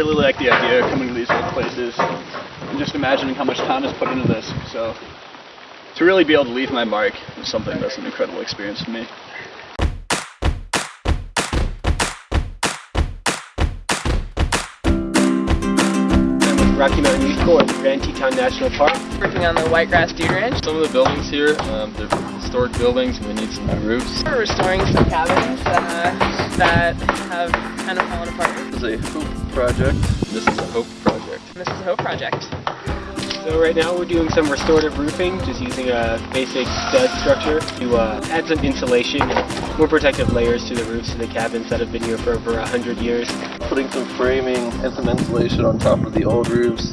really like the idea of coming to these old places and just imagining how much time is put into this. So to really be able to leave my mark is something that's an incredible experience for me. Rocky Mountain Youth Corps at the Grand Teton National Park. working on the Whitegrass Dude Ranch. Some of the buildings here, um, they're historic buildings and they need some new roofs. We're restoring some cabins uh, that have kind of fallen apart. This is a hope project. This is a hope project. This is a Hope Project. So right now we're doing some restorative roofing, just using a basic stud structure to uh, add some insulation and more protective layers to the roofs of the cabins that have been here for over hundred years. Putting some framing and some insulation on top of the old roofs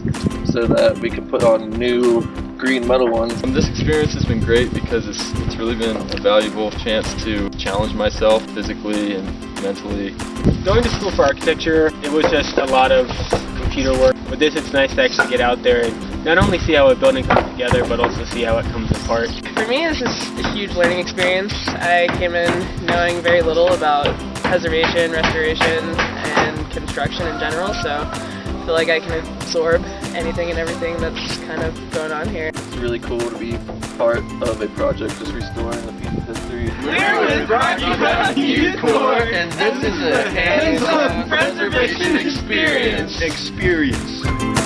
so that we can put on new green metal ones. Um, this experience has been great because it's, it's really been a valuable chance to challenge myself physically and mentally. Going to school for architecture, it was just a lot of computer work. With this, it's nice to actually get out there and not only see how a building comes together, but also see how it comes apart. For me, this is a huge learning experience. I came in knowing very little about preservation, restoration, and construction in general, so I feel like I can absorb anything and everything that's kind of going on here. It's really cool to be part of a project just restoring a piece of history. We're with Rocky Mountain Youth Corps, and this is a hands-on preservation experience. Experience.